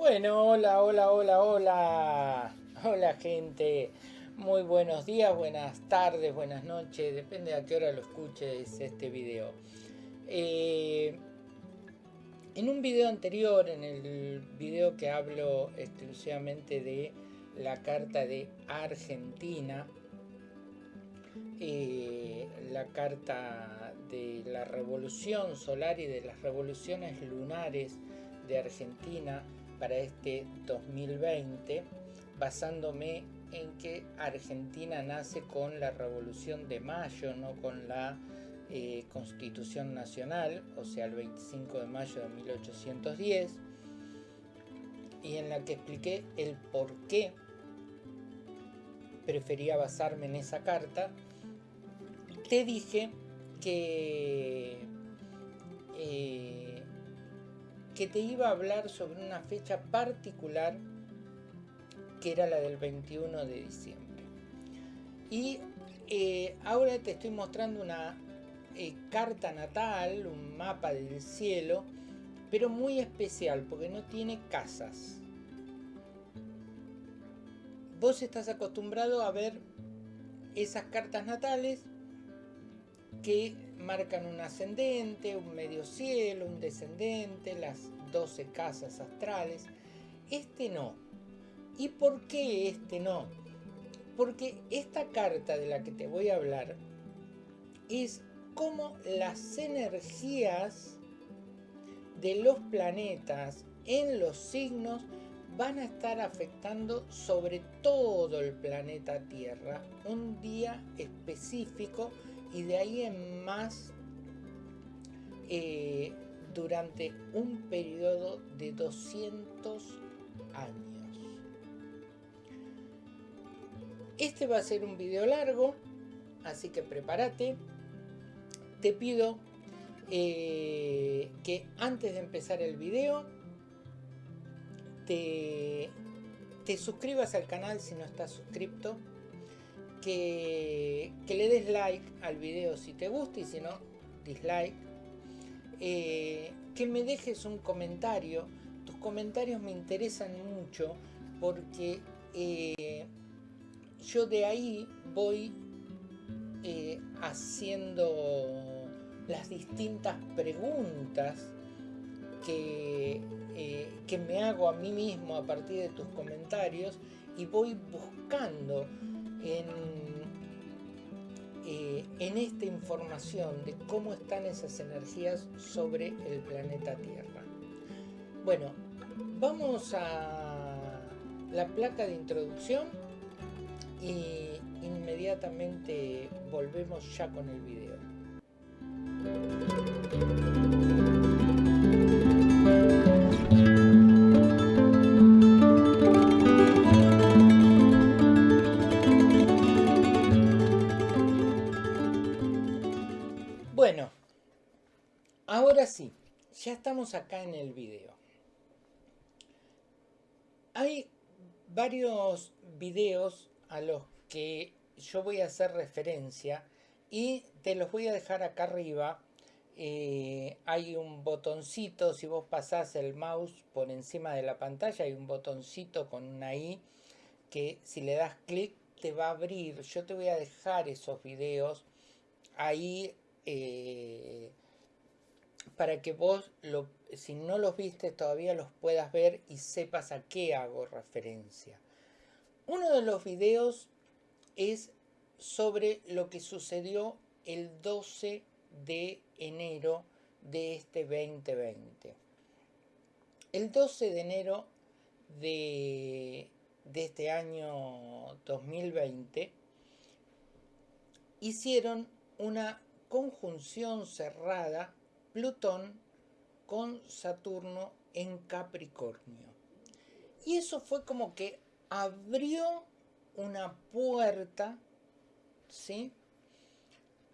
Bueno, hola, hola, hola, hola. Hola gente. Muy buenos días, buenas tardes, buenas noches. Depende a qué hora lo escuches este video. Eh, en un video anterior, en el video que hablo exclusivamente de la carta de Argentina, eh, la carta de la revolución solar y de las revoluciones lunares de Argentina para este 2020, basándome en que Argentina nace con la Revolución de Mayo, no con la eh, Constitución Nacional, o sea, el 25 de mayo de 1810, y en la que expliqué el por qué prefería basarme en esa carta, te dije que eh, que te iba a hablar sobre una fecha particular que era la del 21 de diciembre. Y eh, ahora te estoy mostrando una eh, carta natal, un mapa del cielo, pero muy especial porque no tiene casas. Vos estás acostumbrado a ver esas cartas natales que marcan un ascendente, un medio cielo, un descendente, las 12 casas astrales. Este no. ¿Y por qué este no? Porque esta carta de la que te voy a hablar es cómo las energías de los planetas en los signos van a estar afectando sobre todo el planeta Tierra un día específico y de ahí en más eh, durante un periodo de 200 años. Este va a ser un video largo, así que prepárate. Te pido eh, que antes de empezar el video te, te suscribas al canal si no estás suscrito que, le des like al video si te gusta y si no, dislike. Eh, que me dejes un comentario. Tus comentarios me interesan mucho porque eh, yo de ahí voy eh, haciendo las distintas preguntas que, que me hago a mí mismo a partir de tus comentarios y voy buscando en, eh, en esta información de cómo están esas energías sobre el planeta Tierra. Bueno, vamos a la placa de introducción y inmediatamente volvemos ya con el video. Ya estamos acá en el video. Hay varios videos a los que yo voy a hacer referencia y te los voy a dejar acá arriba. Eh, hay un botoncito, si vos pasás el mouse por encima de la pantalla, hay un botoncito con una I que si le das clic te va a abrir. Yo te voy a dejar esos videos ahí eh, para que vos, si no los viste todavía, los puedas ver y sepas a qué hago referencia. Uno de los videos es sobre lo que sucedió el 12 de enero de este 2020. El 12 de enero de, este año 2020 hicieron una conjunción cerrada Plutón con Saturno en Capricornio. Y eso fue como que abrió una puerta, ¿sí?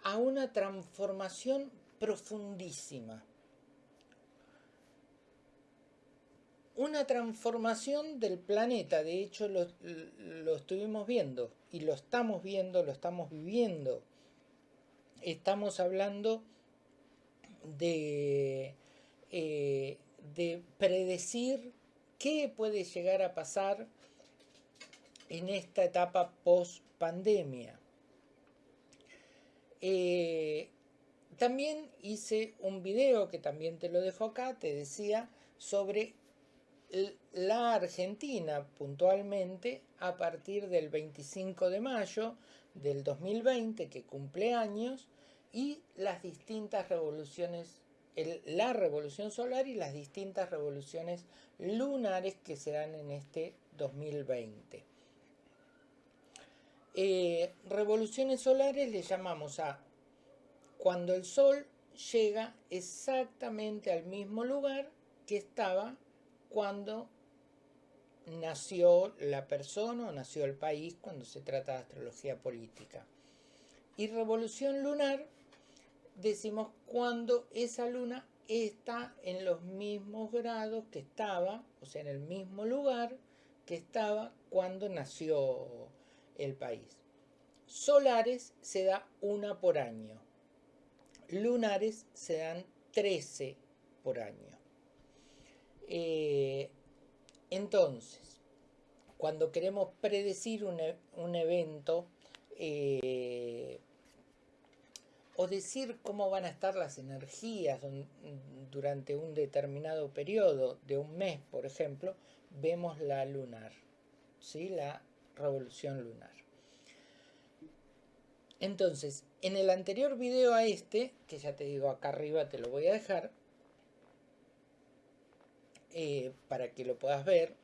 A una transformación profundísima. Una transformación del planeta, de hecho lo, lo estuvimos viendo y lo estamos viendo, lo estamos viviendo. Estamos hablando de, eh, de predecir qué puede llegar a pasar en esta etapa post pandemia. Eh, también hice un video que también te lo dejo acá, te decía, sobre la Argentina puntualmente a partir del 25 de mayo del 2020 que cumple años y las distintas revoluciones, la revolución solar y las distintas revoluciones lunares que se dan en este 2020. Eh, revoluciones solares le llamamos a cuando el Sol llega exactamente al mismo lugar que estaba cuando nació la persona o nació el país cuando se trata de astrología política. Y revolución lunar decimos cuando esa luna está en los mismos grados que estaba, o sea, en el mismo lugar que estaba cuando nació el país. Solares se da una por año. Lunares se dan 13 por año. Eh, entonces, cuando queremos predecir un, e, evento eh, o decir cómo van a estar las energías durante un determinado periodo de un mes, por ejemplo, vemos la lunar, ¿sí? la revolución lunar. Entonces, en el anterior video a este, que ya te digo acá arriba te lo voy a dejar, eh, para que lo puedas ver,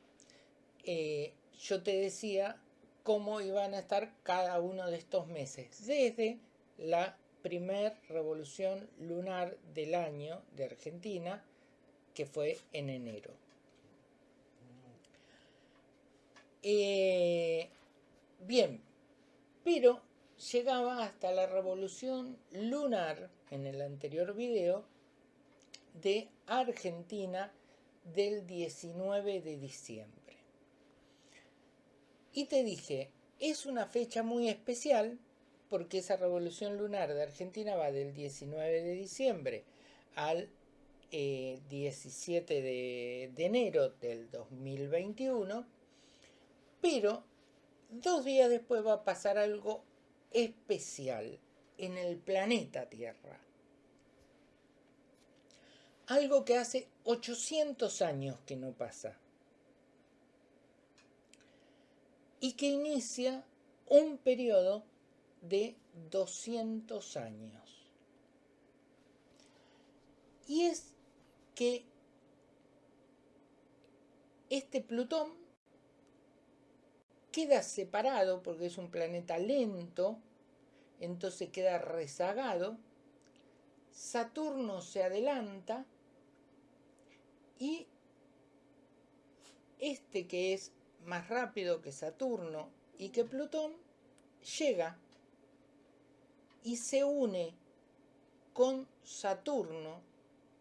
eh, yo te decía cómo iban a estar cada uno de estos meses, desde la primer revolución lunar del año de Argentina, que fue en enero. Eh, bien, pero llegaba hasta la revolución lunar en el anterior video de Argentina del 19 de diciembre. Y te dije, es una fecha muy especial porque esa revolución lunar de Argentina va del 19 de diciembre al 17 eh, de, enero del 2021, pero dos días después va a pasar algo especial en el planeta Tierra. Algo que hace 800 años que no pasa. Y que inicia un periodo de 200 años. Y es que este Plutón queda separado porque es un planeta lento, entonces queda rezagado. Saturno se adelanta y este que es más rápido que Saturno y que Plutón llega y se une con Saturno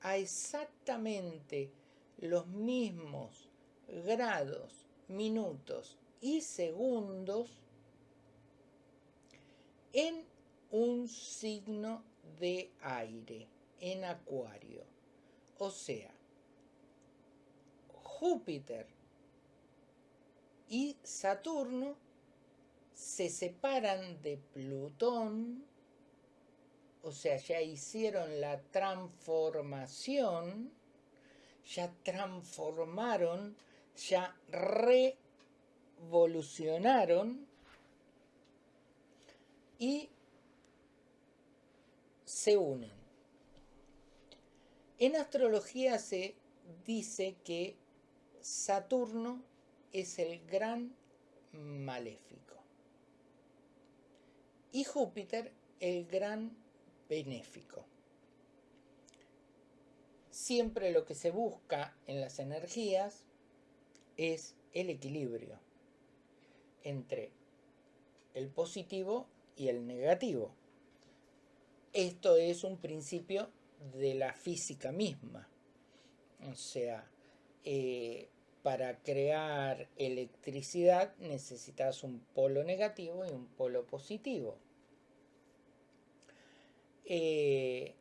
a exactamente los mismos grados, minutos y segundos en un signo de aire, en Acuario. O sea, Júpiter y Saturno se separan de Plutón, o sea, ya hicieron la transformación, ya transformaron, ya revolucionaron y se unen. En astrología se dice que Saturno es el gran maléfico y Júpiter el gran benéfico. Siempre lo que se busca en las energías es el equilibrio entre el positivo y el negativo. Esto es un principio de la física misma. O sea, eh, para crear electricidad necesitas un polo negativo y un polo positivo. Eh,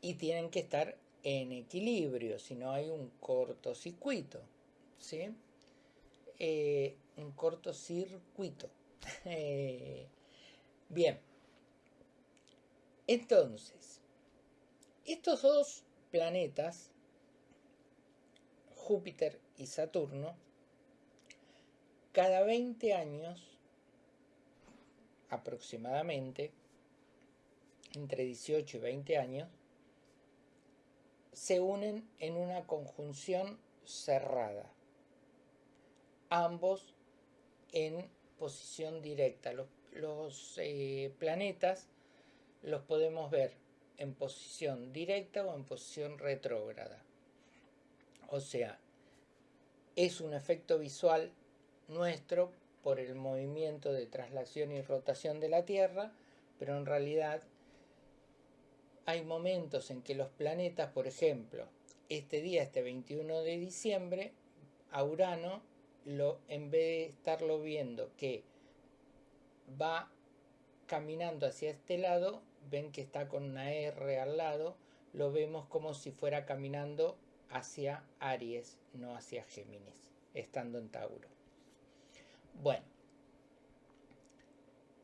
y tienen que estar en equilibrio, si no hay un cortocircuito. ¿sí? Eh, un cortocircuito. Eh, bien. Entonces, estos dos planetas, Júpiter y Saturno, cada 20 años aproximadamente, entre 18 y 20 años, se unen en una conjunción cerrada, ambos en posición directa. Los, eh, planetas los podemos ver en posición directa o en posición retrógrada. O sea, es un efecto visual nuestro por el movimiento de traslación y rotación de la Tierra, pero en realidad hay momentos en que los planetas, por ejemplo, este día, este 21 de diciembre, a Urano, lo, en vez de estarlo viendo que va caminando hacia este lado, ven que está con una R al lado, lo vemos como si fuera caminando hacia Aries, no hacia Géminis, estando en Tauro. Bueno,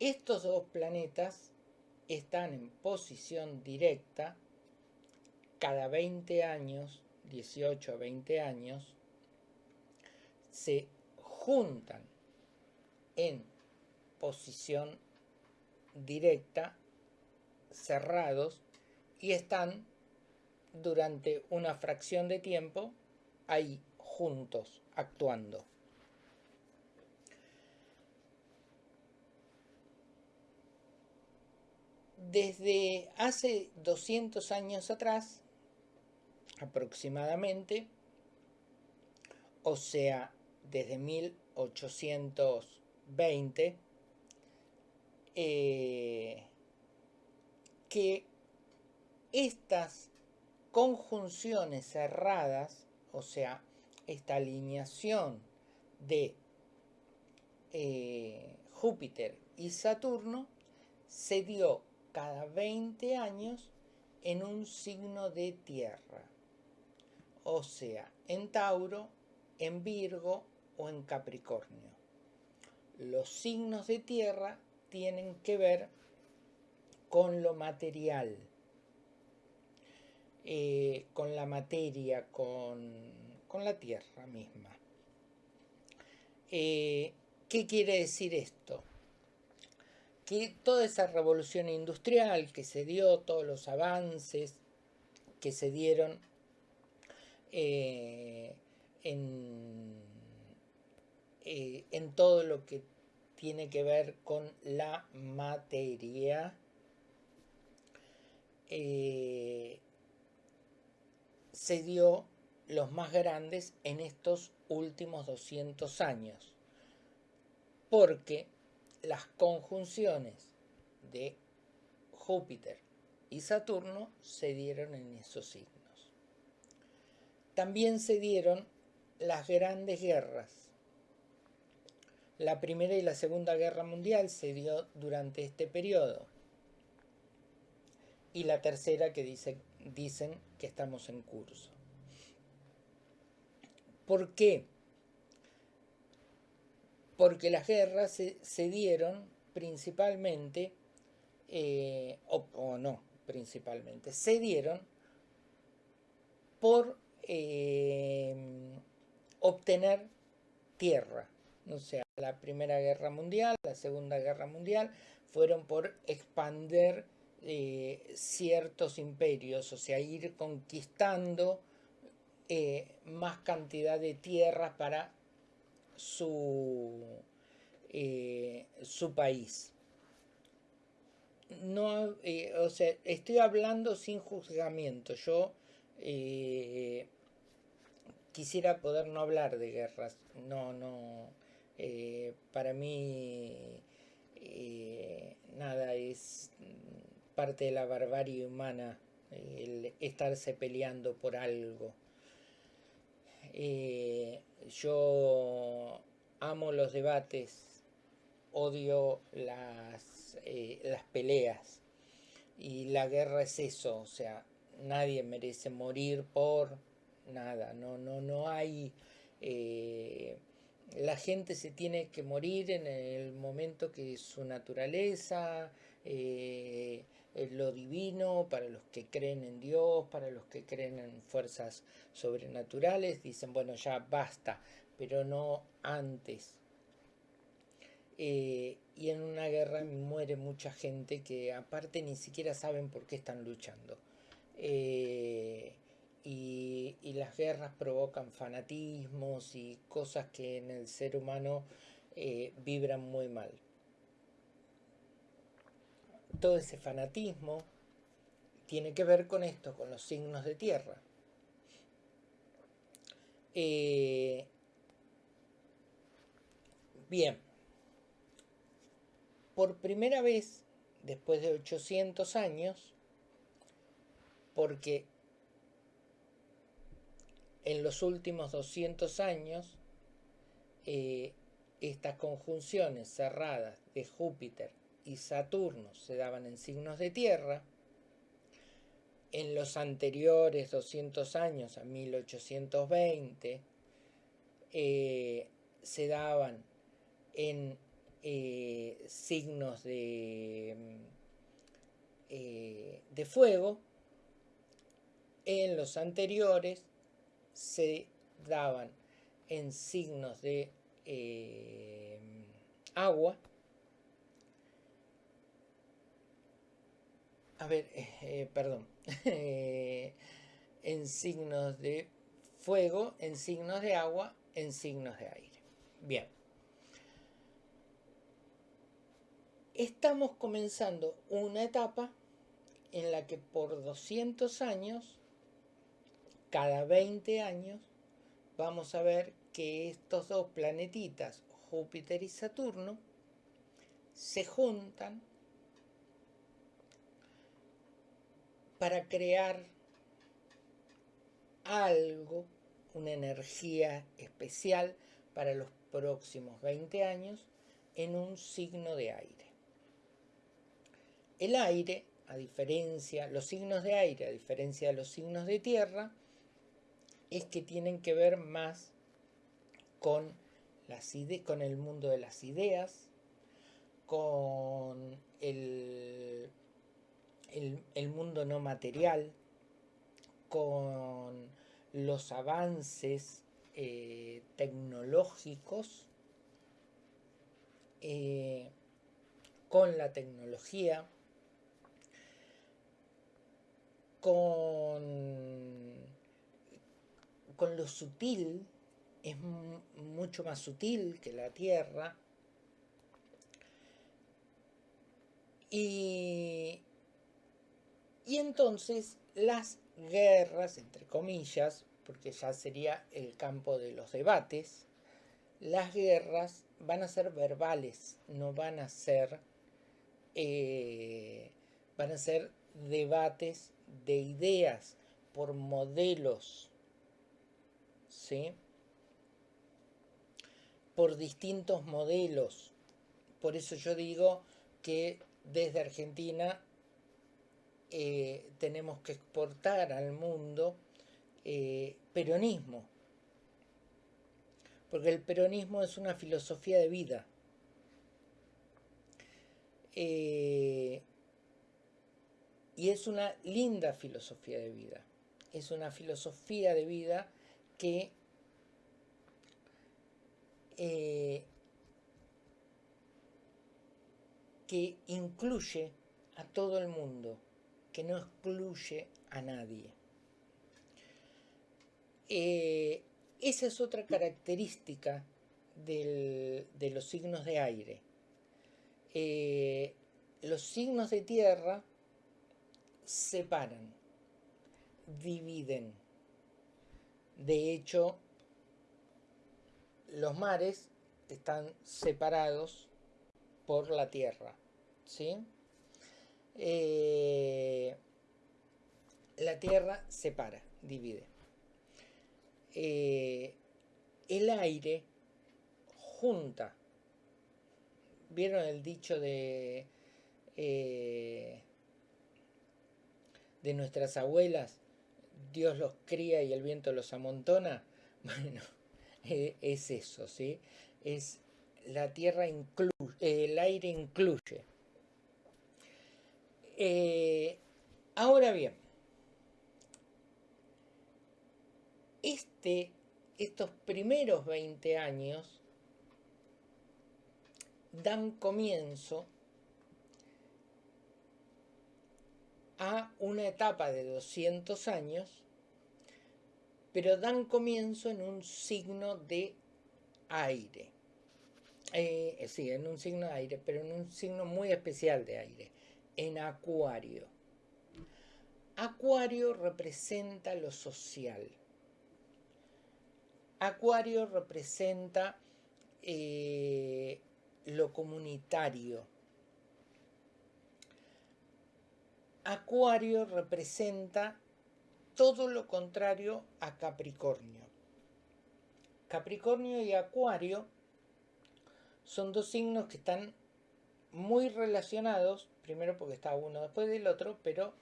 estos dos planetas están en posición directa cada 20 años, 18 a 20 años, se juntan en posición directa, cerrados, y están durante una fracción de tiempo ahí juntos, actuando. Desde hace 200 años atrás, aproximadamente, o sea, desde 1820, eh, que estas conjunciones cerradas, o sea, esta alineación de eh, Júpiter y Saturno, se dio cada 20 años en un signo de tierra, o sea, en Tauro, en Virgo o en Capricornio. Los signos de tierra tienen que ver con lo material, eh, con la materia, con, la tierra misma. Eh, ¿Qué quiere decir esto? Que toda esa revolución industrial que se dio, todos los avances que se dieron eh, en, eh, en todo lo que tiene que ver con la materia, eh, se dio los más grandes en estos últimos 200 años. Porque las conjunciones de Júpiter y Saturno se dieron en esos signos. También se dieron las grandes guerras. La Primera y la Segunda Guerra Mundial se dio durante este periodo. Y la tercera que dicen que estamos en curso. ¿Por qué? Porque las guerras se, dieron principalmente, eh, o, no principalmente, se dieron por eh, obtener tierra. O sea, la Primera Guerra Mundial, la Segunda Guerra Mundial, fueron por expander eh, ciertos imperios, o sea, ir conquistando más cantidad de tierras para su, eh, su país. No, eh, o sea, estoy hablando sin juzgamiento. Yo eh, quisiera poder no hablar de guerras. No, no. para mí nada es parte de la barbarie humana el estarse peleando por algo. Yo amo los debates, odio las, eh, las peleas. Y la guerra es eso, o sea, nadie merece morir por nada, no, no, no hay Eh, la gente se tiene que morir en el momento que su naturaleza, eh, lo divino, para los que creen en Dios, para los que creen en fuerzas sobrenaturales, dicen, bueno, ya basta, pero no antes. Eh, y en una guerra muere mucha gente que aparte ni siquiera saben por qué están luchando. Eh, y, las guerras provocan fanatismos y cosas que en el ser humano eh, vibran muy mal. Todo ese fanatismo tiene que ver con esto, con los signos de tierra. bien por primera vez, después de 800 años, porque en los últimos 200 años eh, estas conjunciones cerradas de Júpiter y Saturno se daban en signos de tierra, en los anteriores 200 años, a 1820, eh, se daban en eh, signos de, mm, eh, de fuego, en los anteriores se daban en signos de agua. A ver, perdón. en signos de fuego, en signos de agua, en signos de aire. Bien. estamos comenzando una etapa en la que por 200 años, cada 20 años, vamos a ver que estos dos planetitas, Júpiter y Saturno, se juntan para crear algo, una energía especial para los próximos 20 años en un signo de aire. El aire, a diferencia, los signos de aire, a diferencia de los signos de tierra, es que tienen que ver más con, las el mundo de las ideas, con el, el, mundo no material, con los avances eh, tecnológicos, eh, con la tecnología, con, con lo sutil, es mucho más sutil que la Tierra. Y, y entonces las guerras, entre comillas, porque ya sería el campo de los debates, las guerras van a ser verbales, no van a ser, eh, van a ser debates de ideas, por modelos, ¿sí? Por distintos modelos. Por eso yo digo que desde Argentina eh, tenemos que exportar al mundo eh, peronismo. Porque el peronismo es una filosofía de vida. Eh, y es una linda filosofía de vida. Es una filosofía de vida que que incluye a todo el mundo, que no excluye a nadie. Eh, esa es otra característica de los signos de aire. Eh, los signos de tierra separan, dividen. De hecho, los mares están separados por la tierra. ¿sí? Eh, la tierra separa, divide. Eh, el aire junta. ¿Vieron el dicho de eh, de nuestras abuelas, Dios los cría y el viento los amontona, bueno, es eso, ¿sí? Es la tierra incluye, el aire incluye. Eh, ahora bien, este, estos primeros 20 años dan comienzo a una etapa de 200 años, pero dan comienzo en un signo de aire. Eh, sí, en un signo de aire, pero en un signo muy especial de aire, en acuario. Acuario representa lo social. Acuario representa eh, lo comunitario. Acuario representa todo lo contrario a Capricornio. Capricornio y Acuario son dos signos que están muy relacionados, primero porque está uno después del otro, pero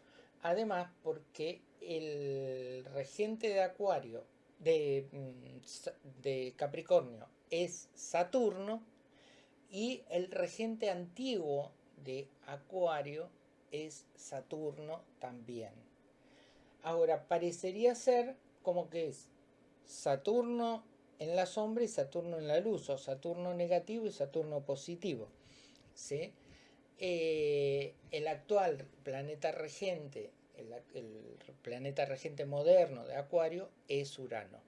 además porque el regente de Acuario, de, mm, de Capricornio, es Saturno y el regente antiguo de Acuario es Saturno también. Ahora, parecería ser como que es Saturno en la sombra y Saturno en la luz, o Saturno negativo y Saturno positivo. ¿sí? Eh, el actual planeta regente, el, planeta regente moderno de Acuario es Urano.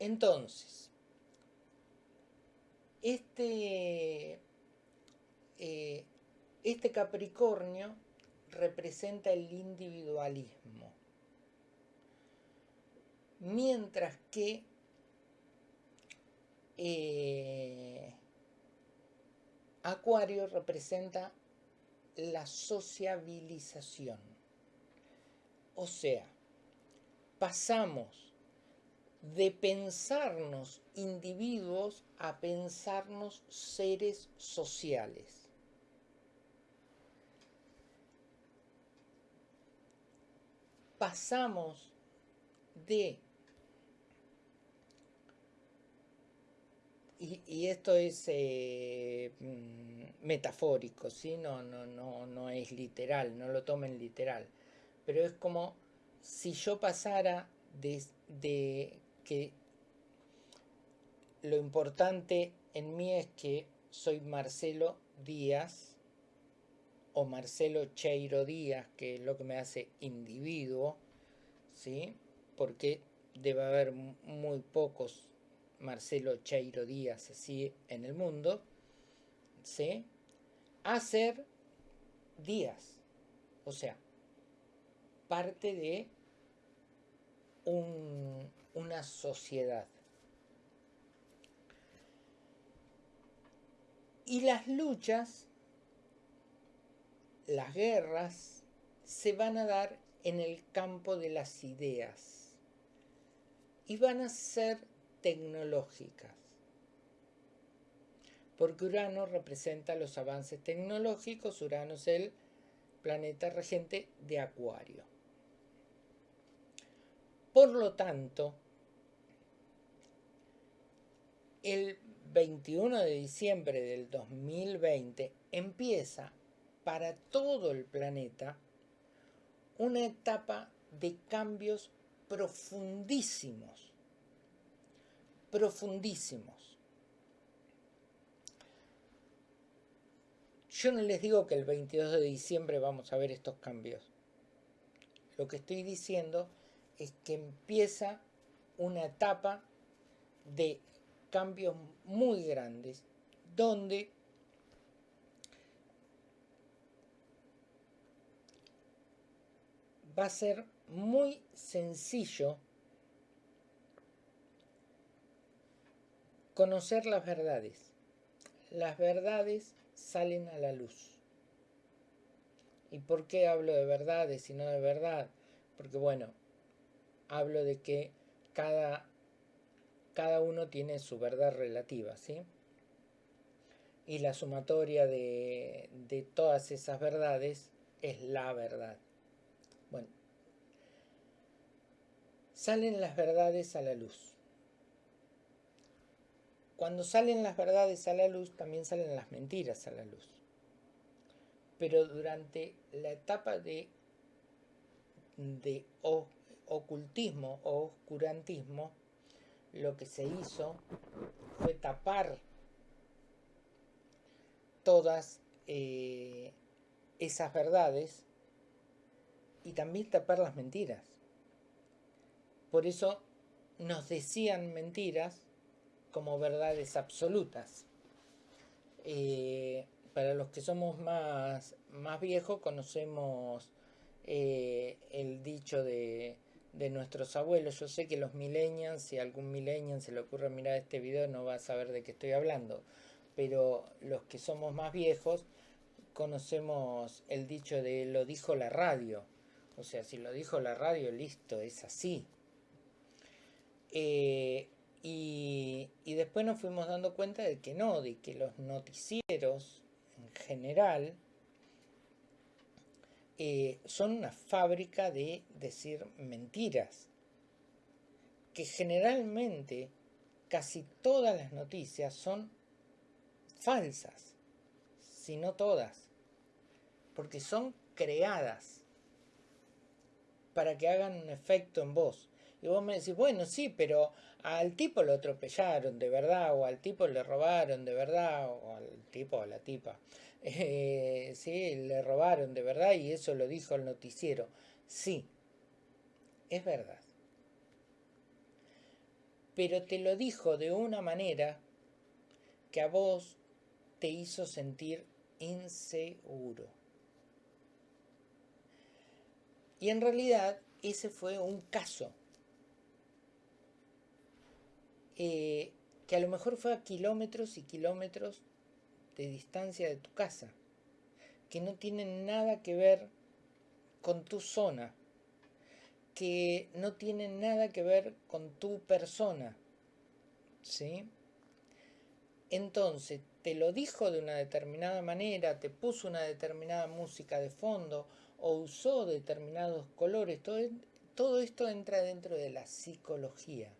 Entonces, este, eh, este Capricornio representa el individualismo, mientras que eh, Acuario representa la sociabilización. O sea, pasamos de pensarnos individuos a pensarnos seres sociales. Pasamos de, y, esto es eh, mm, metafórico, ¿sí? no, no, no, no es literal, no lo tomen literal, pero es como si yo pasara de, de que lo importante en mí es que soy Marcelo Díaz o Marcelo Cheiro Díaz, que es lo que me hace individuo, ¿sí? Porque debe haber muy pocos Marcelo Cheiro Díaz así en el mundo, ¿sí? A ser Díaz, o sea, parte de un, una sociedad. Y las luchas, las guerras, se van a dar en el campo de las ideas y van a ser tecnológicas. Porque Urano representa los avances tecnológicos, Urano es el planeta regente de Acuario. Por lo tanto, el 21 de diciembre del 2020 empieza para todo el planeta una etapa de cambios profundísimos, profundísimos. Yo no les digo que el 22 de diciembre vamos a ver estos cambios. Lo que estoy diciendo es que empieza una etapa de cambios muy grandes donde va a ser muy sencillo conocer las verdades. Las verdades salen a la luz. ¿Y por qué hablo de verdades y no de verdad? Porque bueno, hablo de que cada cada uno tiene su verdad relativa, ¿sí? Y la sumatoria de, todas esas verdades es la verdad. Bueno, salen las verdades a la luz. Cuando salen las verdades a la luz, también salen las mentiras a la luz. Pero durante la etapa de, de ocultismo o oscurantismo, lo que se hizo fue tapar todas eh, esas verdades y también tapar las mentiras. Por eso nos decían mentiras como verdades absolutas. Eh, para los que somos más, más viejos conocemos eh, el dicho de, de, nuestros abuelos. Yo sé que los millennials, si algún millennial se le ocurre mirar este video no va a saber de qué estoy hablando. Pero los que somos más viejos conocemos el dicho de lo dijo la radio. O sea, si lo dijo la radio, listo, es así. Eh, y, después nos fuimos dando cuenta de que no, de que los noticieros en general eh, son una fábrica de decir mentiras. Que generalmente casi todas las noticias son falsas, si no todas, porque son creadas para que hagan un efecto en vos. Y vos me decís, bueno, sí, pero al tipo lo atropellaron de verdad, o al tipo le robaron de verdad, o al tipo o a la tipa. Eh, sí, le robaron de verdad y eso lo dijo el noticiero. Sí, es verdad. Pero te lo dijo de una manera que a vos te hizo sentir inseguro. Y en realidad ese fue un caso eh, que a lo mejor fue a kilómetros y kilómetros de distancia de tu casa, que no tienen nada que ver con tu zona, que no tienen nada que ver con tu persona, ¿sí? Entonces, te lo dijo de una determinada manera, te puso una determinada música de fondo o usó determinados colores, todo, todo esto entra dentro de la psicología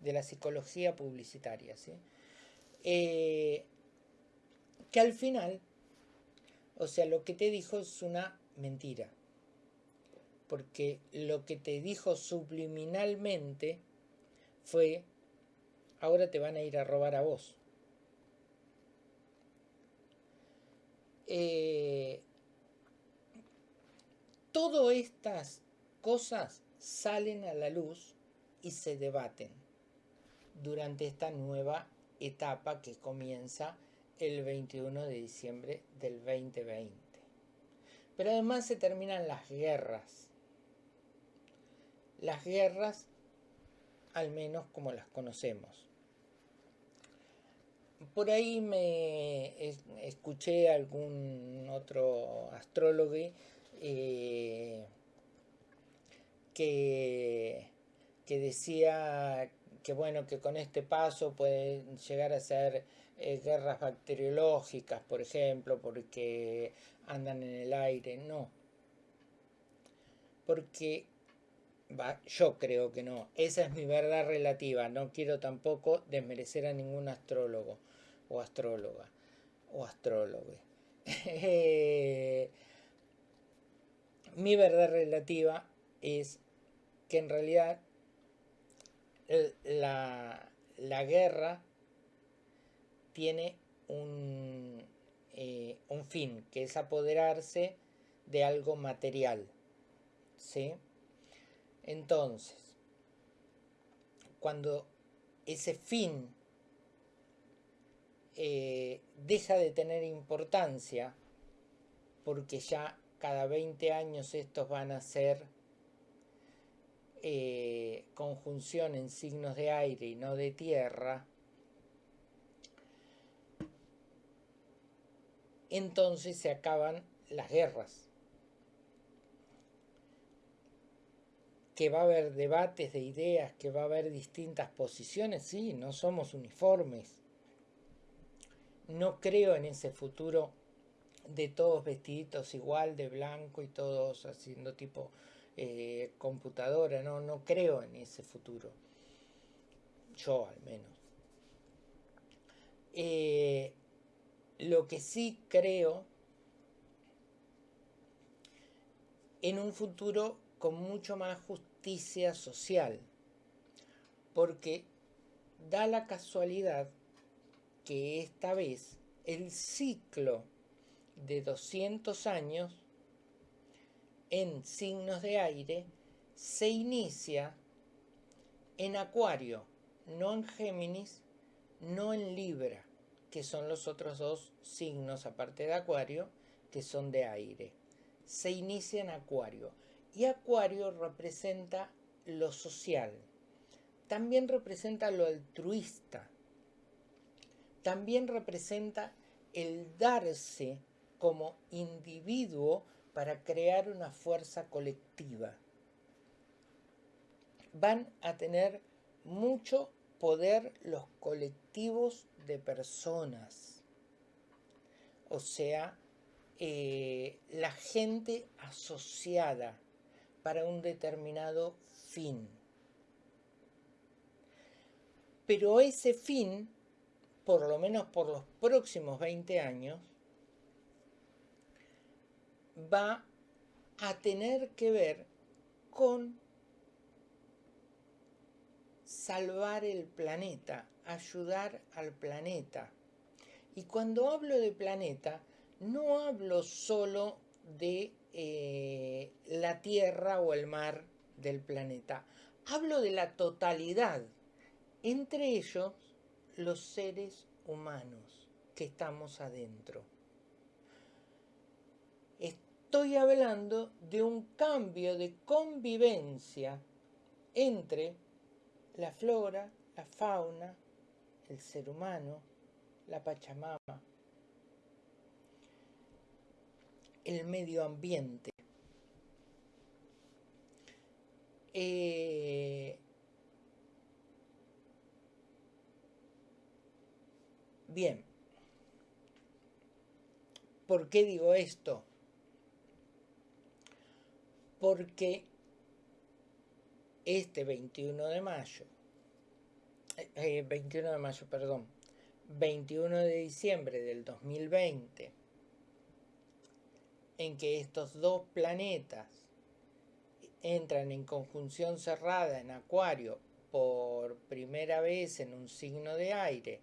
de la psicología publicitaria, ¿sí? Eh, que al final, o sea, lo que te dijo es una mentira, porque lo que te dijo subliminalmente fue, ahora te van a ir a robar a vos. Eh, todas estas cosas salen a la luz y se debaten durante esta nueva etapa que comienza el 21 de diciembre del 2020. Pero además se terminan las guerras. Las guerras, al menos como las conocemos. Por ahí me escuché algún otro astrólogo eh, que, que decía que bueno, que con este paso pueden llegar a ser eh, guerras bacteriológicas, por ejemplo, porque andan en el aire, no. Porque yo creo que no. Esa es mi verdad relativa. No quiero tampoco desmerecer a ningún astrólogo o astróloga o astrólogo. mi verdad relativa es que en realidad la, guerra tiene un, eh, un, fin, que es apoderarse de algo material. ¿sí? Entonces, cuando ese fin eh, deja de tener importancia, porque ya cada 20 años estos van a ser eh, conjunción en signos de aire y no de tierra, entonces se acaban las guerras. Que va a haber debates de ideas, que va a haber distintas posiciones, sí, no somos uniformes. No creo en ese futuro de todos vestiditos igual, de blanco y todos haciendo tipo eh, computadora, no, no creo en ese futuro. Yo al menos. Eh, lo que sí creo en un futuro con mucho más justicia social, porque da la casualidad que esta vez el ciclo de 200 años en signos de aire se inicia en Acuario, no en Géminis, no en Libra, que son los otros dos signos, aparte de Acuario, que son de aire. Se inicia en Acuario. Y Acuario representa lo social. También representa lo altruista. También representa el darse como individuo para crear una fuerza colectiva. Van a tener mucho poder los colectivos de personas. O sea, eh, la gente asociada para un determinado fin. Pero ese fin, por lo menos por los próximos 20 años, va a tener que ver con salvar el planeta, ayudar al planeta. Y cuando hablo de planeta, no hablo solo de eh, la Tierra o el mar del planeta. Hablo de la totalidad, entre ellos los seres humanos que estamos adentro. Estoy hablando de un cambio de convivencia entre la flora, la fauna, el ser humano, la Pachamama, el medio ambiente. Eh, bien, ¿por qué digo esto? Porque este 21 de mayo, 21 eh, de mayo, perdón, 21 de diciembre del 2020, en que estos dos planetas entran en conjunción cerrada en Acuario por primera vez en un signo de aire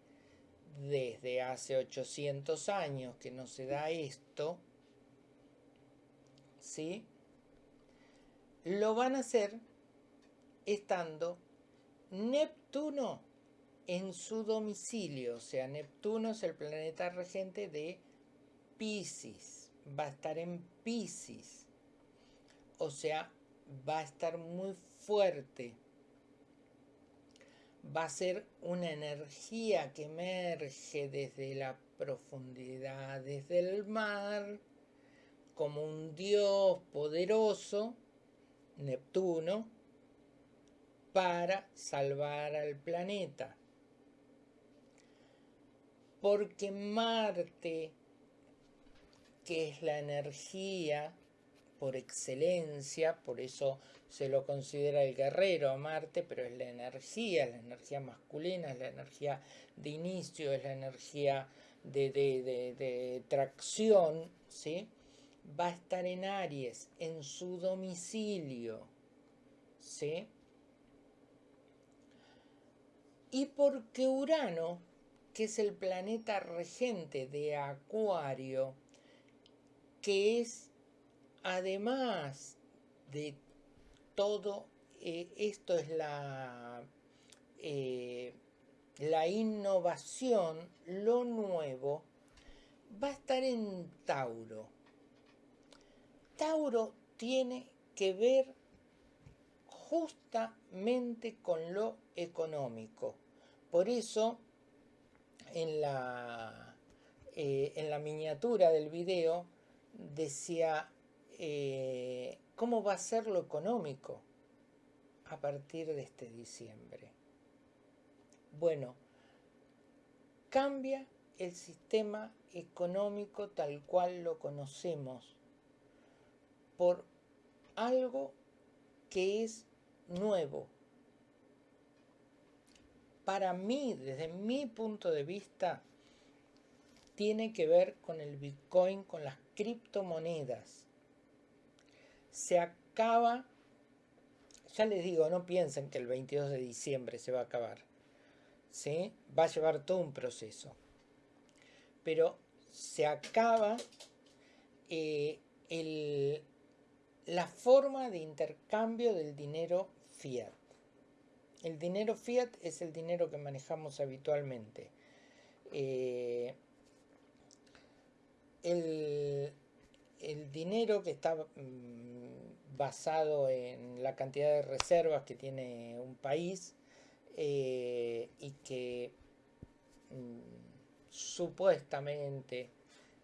desde hace 800 años que no se da esto, ¿sí? Lo van a hacer estando Neptuno en su domicilio, o sea, Neptuno es el planeta regente de Pisces, va a estar en Pisces, o sea, va a estar muy fuerte, va a ser una energía que emerge desde la profundidad, desde el mar, como un dios poderoso, Neptuno, para salvar al planeta. Porque Marte, que es la energía por excelencia, por eso se lo considera el guerrero a Marte, pero es la energía, la energía masculina, es la energía de inicio, es la energía de, de tracción, ¿sí? Va a estar en Aries, en su domicilio, ¿sí? Y porque Urano, que es el planeta regente de Acuario, que es además de todo, eh, esto es la, eh, la innovación, lo nuevo, va a estar en Tauro. Tauro tiene que ver justamente con lo económico. Por eso, en la, eh, en la miniatura del video decía eh, cómo va a ser lo económico a partir de este diciembre. Bueno, cambia el sistema económico tal cual lo conocemos por algo que es nuevo. Para mí, desde mi punto de vista, tiene que ver con el Bitcoin, con las criptomonedas. Se acaba, ya les digo, no piensen que el 22 de diciembre se va a acabar. ¿sí? Va a llevar todo un proceso. Pero se acaba eh, la forma de intercambio del dinero fiat. El dinero fiat es el dinero que manejamos habitualmente. Eh, el, dinero que está mm, basado en la cantidad de reservas que tiene un país eh, y que mm, supuestamente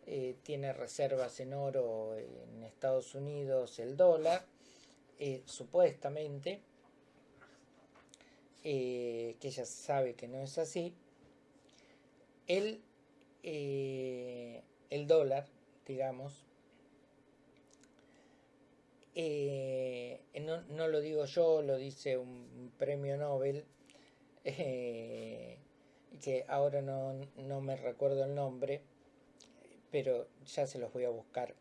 eh, tiene reservas en oro en Estados Unidos el dólar, eh, supuestamente, que ella sabe que no es así, el, el dólar, digamos, no, no, lo digo yo, lo dice un premio Nobel eh, que ahora no, me recuerdo el nombre, pero ya se los voy a buscar.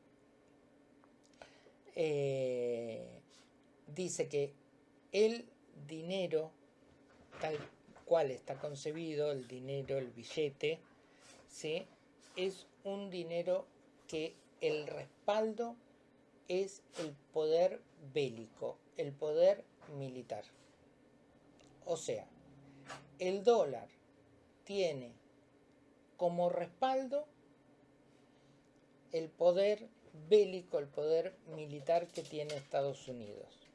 Eh, dice que el dinero, tal cual está concebido, el dinero, el billete, ¿sí? es un dinero que el respaldo es el poder bélico, el poder militar. O sea, el dólar tiene como respaldo el poder bélico, el poder militar que tiene Estados Unidos.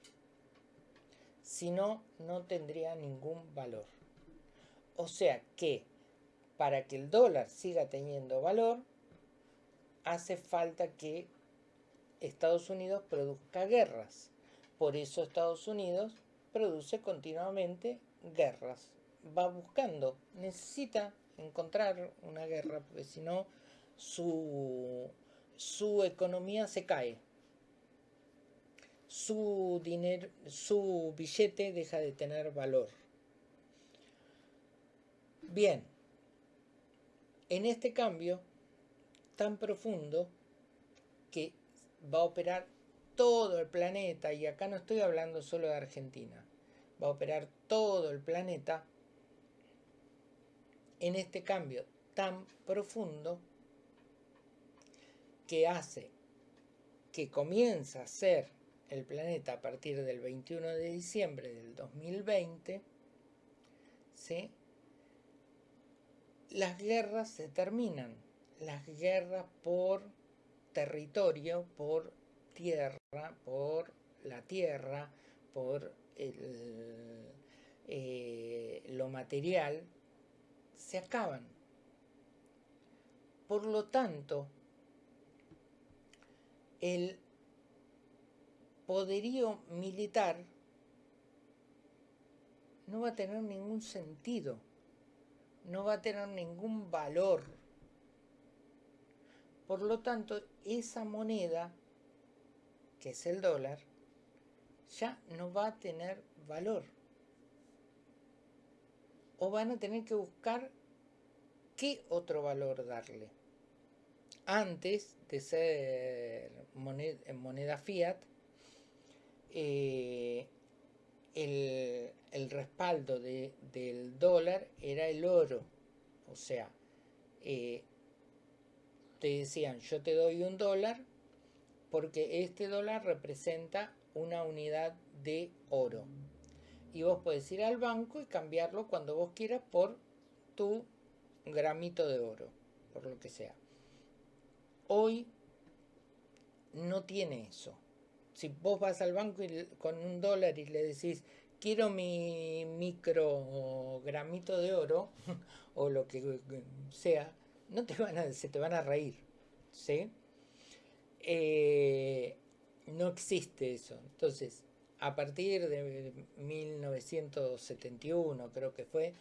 Si no, no tendría ningún valor. O sea que para que el dólar siga teniendo valor, hace falta que Estados Unidos produzca guerras. Por eso Estados Unidos produce continuamente guerras va buscando, necesita encontrar una guerra, porque si no, su, su economía se cae. Su dinero, su billete deja de tener valor. Bien, en este cambio tan profundo que va a operar todo el planeta, y acá no estoy hablando solo de Argentina, va a operar todo el planeta, en este cambio tan profundo que hace que comienza a ser el planeta a partir del 21 de diciembre del 2020, ¿sí? las guerras se terminan, las guerras por territorio, por tierra, por la tierra, por eh, lo material, se acaban. Por lo tanto, el poderío militar no va a tener ningún sentido, no va a tener ningún valor. Por lo tanto, esa moneda, que es el dólar, ya no va a tener valor o van a tener que buscar qué otro valor darle. Antes de ser moneda, moneda fiat, eh, el, respaldo del dólar era el oro. O sea, eh, te decían, yo te doy un dólar porque este dólar representa una unidad de oro y vos podés ir al banco y cambiarlo cuando vos quieras por tu gramito de oro, por lo que sea. Hoy no tiene eso. Si vos vas al banco con un dólar y le decís, quiero mi micro gramito de oro, o lo que sea, no te van a, se te van a reír. ¿Sí? Eh, no existe eso. Entonces, a partir de 1971 creo que fue,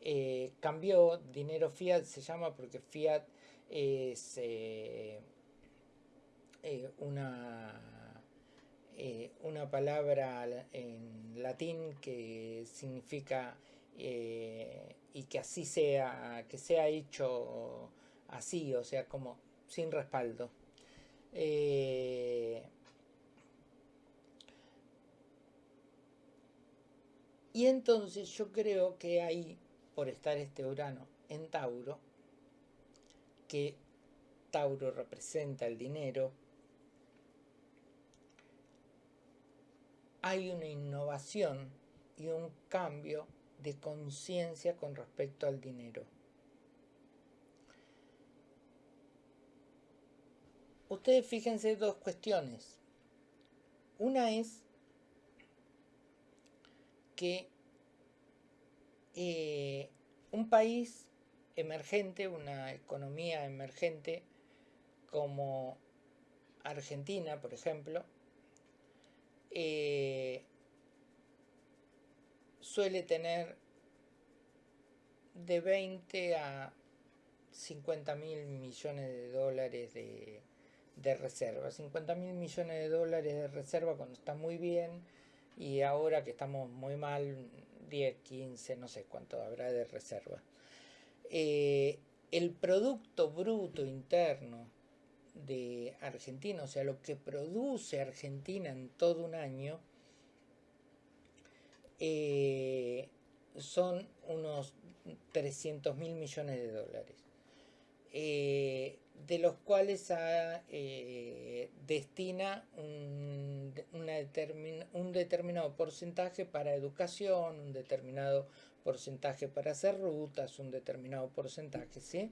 eh, cambió, dinero fiat se llama porque fiat es eh, eh, una, eh, una palabra en latín que significa eh, y que así sea, que sea hecho así, o sea, como sin respaldo. Eh, y entonces yo creo que ahí, por estar este Urano en Tauro, que Tauro representa el dinero, hay una innovación y un cambio de conciencia con respecto al dinero. Ustedes fíjense dos cuestiones. Una es que eh, un país emergente, una economía emergente como Argentina, por ejemplo, eh, suele tener de 20 a 50 mil millones de dólares de, de reserva. 50 mil millones de dólares de reserva cuando está muy bien y ahora que estamos muy mal, 10, 15, no sé cuánto habrá de reserva. Eh, el Producto Bruto Interno de Argentina, o sea, lo que produce Argentina en todo un año, eh, son unos 300 mil millones de dólares, eh, de los cuales eh, destina un, un determinado porcentaje para educación, un determinado porcentaje para hacer rutas, un determinado porcentaje, ¿sí?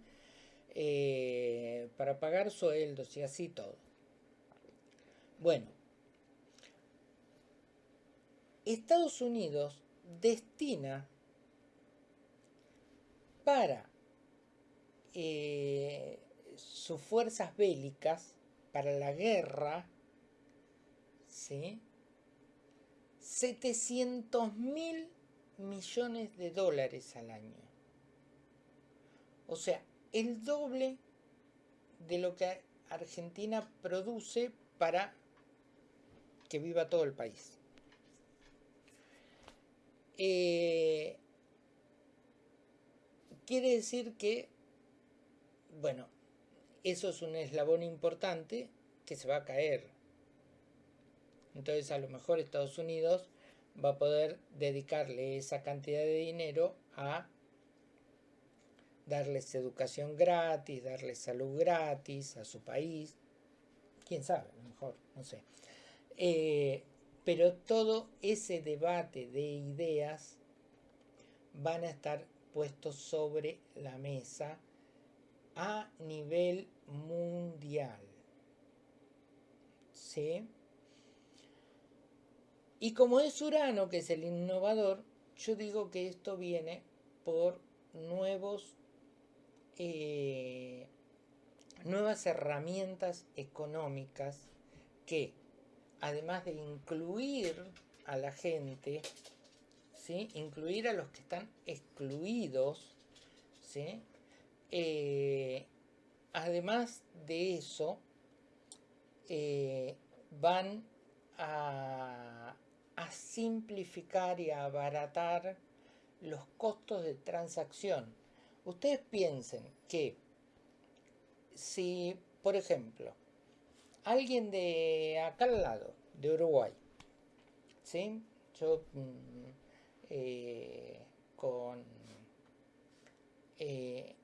Eh, para pagar sueldos y así todo. Bueno, Estados Unidos destina para eh, sus fuerzas bélicas, para la guerra, ¿sí? 700 mil millones de dólares al año. O sea, el doble de lo que Argentina produce para que viva todo el país. Eh, quiere decir que, bueno, eso es un eslabón importante que se va a caer. Entonces a lo mejor Estados Unidos va a poder dedicarle esa cantidad de dinero a darles educación gratis, darles salud gratis a su país, quién sabe, mejor, no sé. Eh, pero todo ese debate de ideas van a estar puestos sobre la mesa a nivel mundial. ¿Sí? Y como es Urano, que es el innovador, yo digo que esto viene por nuevos eh, nuevas herramientas económicas que, además de incluir a la gente, ¿sí? incluir a los que están excluidos, ¿sí? Eh, además de eso, eh, van a, a simplificar y a abaratar los costos de transacción Ustedes piensen que si, por ejemplo, alguien de acá al lado, de Uruguay, ¿sí? Yo mm, eh, con, eh,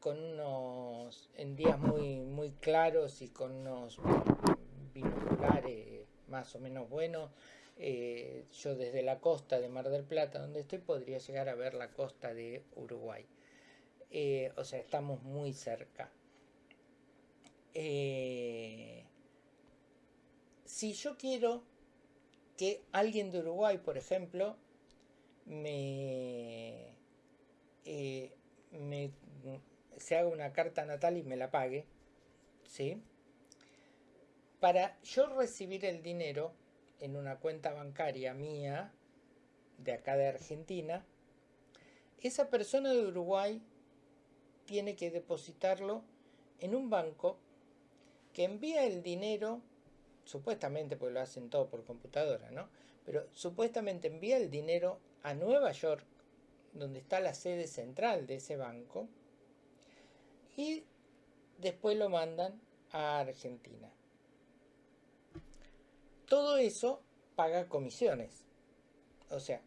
con unos, en días muy, muy claros y con unos binoculares más o menos buenos, eh, yo desde la costa de Mar del Plata, donde estoy, podría llegar a ver la costa de Uruguay. Eh, o sea, estamos muy cerca. Eh, si yo quiero que alguien de Uruguay, por ejemplo, me, eh, me se haga una carta natal y me la pague, ¿sí? Para yo recibir el dinero en una cuenta bancaria mía, de acá de Argentina, esa persona de Uruguay tiene que depositarlo en un banco que envía el dinero supuestamente, porque lo hacen todo por computadora, ¿no? Pero supuestamente envía el dinero a Nueva York, donde está la sede central de ese banco, y después lo mandan a Argentina. Todo eso paga comisiones. O sea,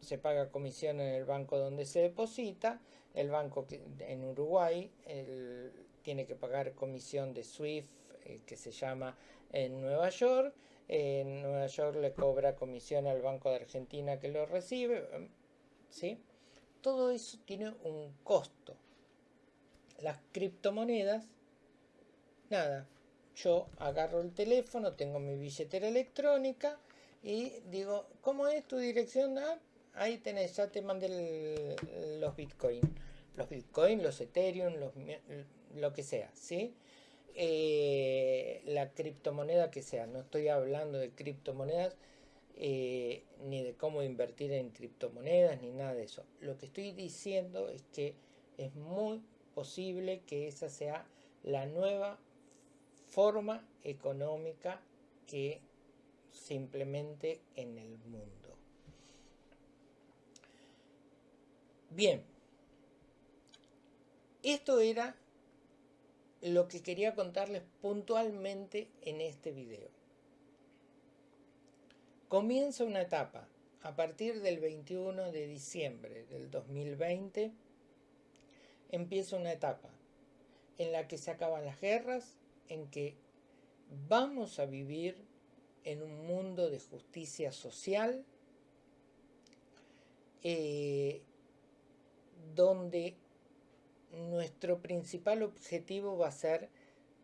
se paga comisión en el banco donde se deposita, el banco en Uruguay tiene que pagar comisión de SWIFT, eh, que se llama en Nueva York, en Nueva York le cobra comisión al Banco de Argentina que lo recibe, ¿sí? Todo eso tiene un costo. Las criptomonedas, nada, yo agarro el teléfono, tengo mi billetera electrónica y digo, ¿cómo es tu dirección? Ah, ahí tenés, ya te mandé los Bitcoin. Los Bitcoin, los Ethereum, los, lo que sea, ¿sí? Eh, la criptomoneda que sea. No estoy hablando de criptomonedas eh, ni de cómo invertir en criptomonedas ni nada de eso. Lo que estoy diciendo es que es muy posible que esa sea la nueva forma económica que simplemente en el mundo. Bien, esto era lo que quería contarles puntualmente en este video. Comienza una etapa a partir del 21 de diciembre del 2020 empieza una etapa en la que se acaban las guerras, en que vamos a vivir en un mundo de justicia social, eh, donde nuestro principal objetivo va a ser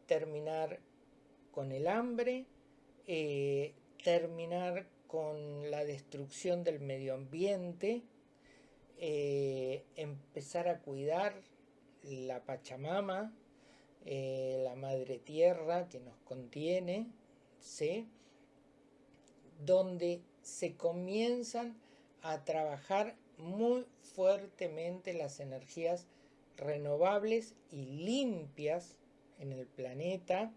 terminar con el hambre, eh, terminar con la destrucción del medio ambiente, eh, empezar a cuidar la Pachamama, eh, la madre tierra que nos contiene, donde se comienzan a trabajar muy fuertemente las energías renovables y limpias en el planeta,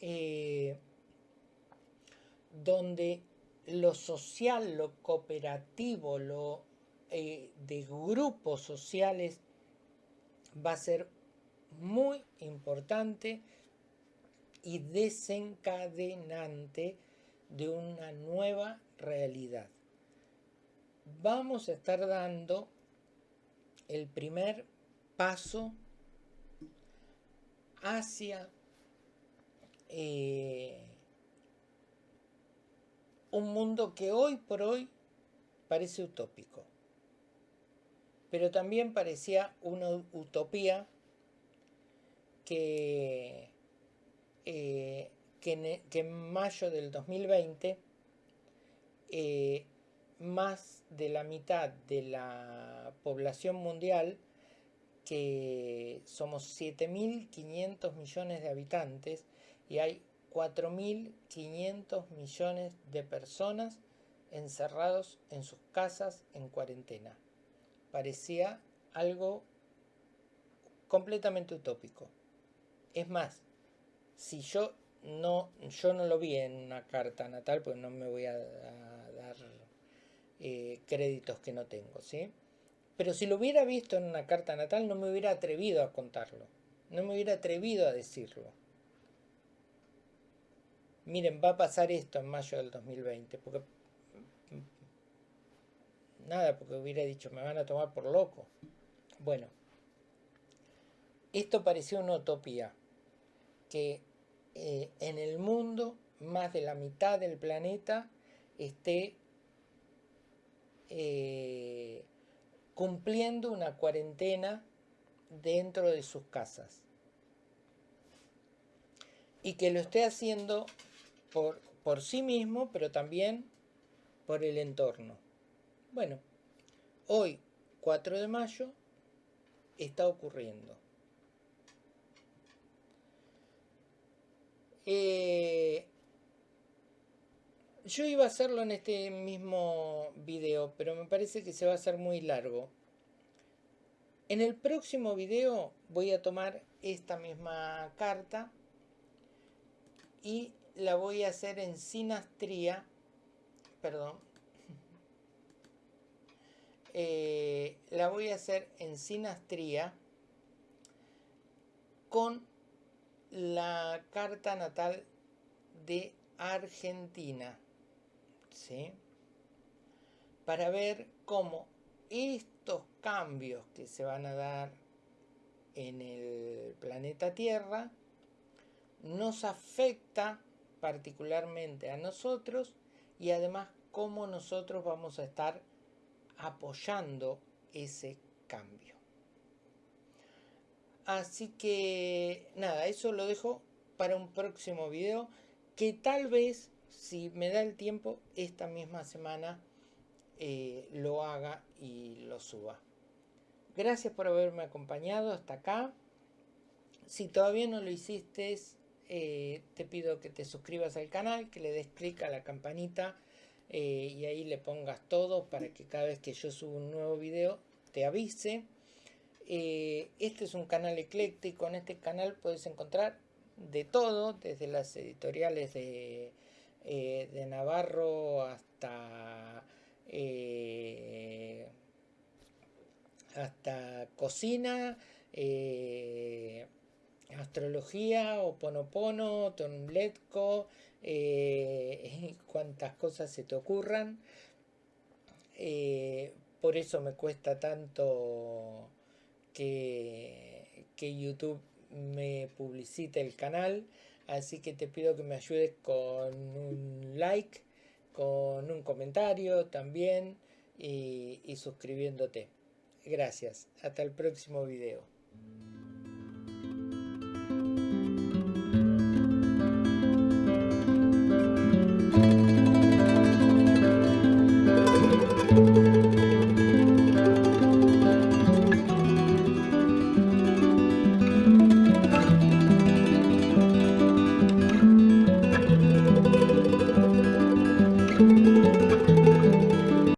eh, donde lo social, lo cooperativo, lo eh, de grupos sociales va a ser muy importante y desencadenante de una nueva realidad. Vamos a estar dando el primer paso hacia eh, un mundo que hoy por hoy parece utópico, pero también parecía una utopía que, eh, que, en, mayo del 2020 más de la mitad de la población mundial, que somos 7.500 millones de habitantes y hay 4.500 millones de personas encerrados en sus casas en cuarentena. Parecía algo completamente utópico. Es más, si yo no, yo no lo vi en una carta natal, pues no me voy a dar eh, créditos que no tengo, ¿sí? Pero si lo hubiera visto en una carta natal no me hubiera atrevido a contarlo, no me hubiera atrevido a decirlo. Miren, va a pasar esto en mayo del 2020, porque... Nada, porque hubiera dicho, me van a tomar por loco. Bueno, esto pareció una utopía, que eh, en el mundo más de la mitad del planeta esté eh, cumpliendo una cuarentena dentro de sus casas. Y que lo esté haciendo por, por sí mismo, pero también por el entorno. Bueno, hoy, 4 de mayo, está ocurriendo. Eh, yo iba a hacerlo en este mismo video, pero me parece que se va a hacer muy largo. En el próximo video voy a tomar esta misma carta y la voy a hacer en sinastría, perdón, eh, la voy a hacer en sinastría con la carta natal de Argentina, ¿sí? Para ver cómo estos cambios que se van a dar en el planeta Tierra nos afecta particularmente a nosotros y además cómo nosotros vamos a estar apoyando ese cambio. Así que nada, eso lo dejo para un próximo video que tal vez, si me da el tiempo, esta misma semana eh, lo haga y lo suba. Gracias por haberme acompañado hasta acá. Si todavía no lo hiciste, eh, te pido que te suscribas al canal, que le des clic a la campanita eh, y ahí le pongas todo para que cada vez que yo subo un nuevo video te avise. Este es un canal ecléctico, en este canal puedes encontrar de todo, desde las editoriales de, de Navarro hasta hasta cocina, astrología, oponopono, tonletco, eh, cuantas cosas se te ocurran. Eh, por eso me cuesta tanto que, que YouTube me publicite el canal. Así que te pido que me ayudes con un like, con un comentario también y, suscribiéndote. Gracias. Hasta el próximo video.